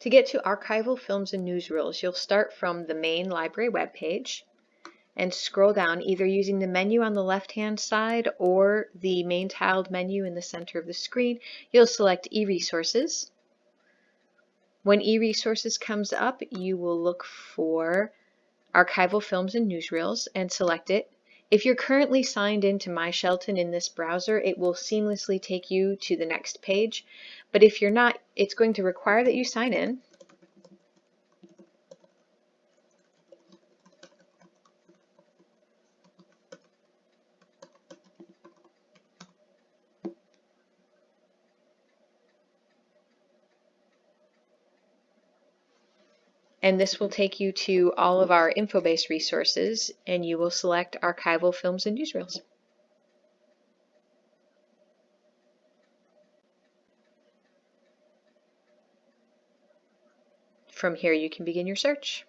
To get to archival films and newsreels, you'll start from the main library webpage and scroll down either using the menu on the left hand side or the main tiled menu in the center of the screen. You'll select e-resources. When e-resources comes up, you will look for archival films and newsreels and select it. If you're currently signed into My Shelton in this browser, it will seamlessly take you to the next page. But if you're not, it's going to require that you sign in. And this will take you to all of our Infobase resources and you will select archival films and newsreels. From here you can begin your search.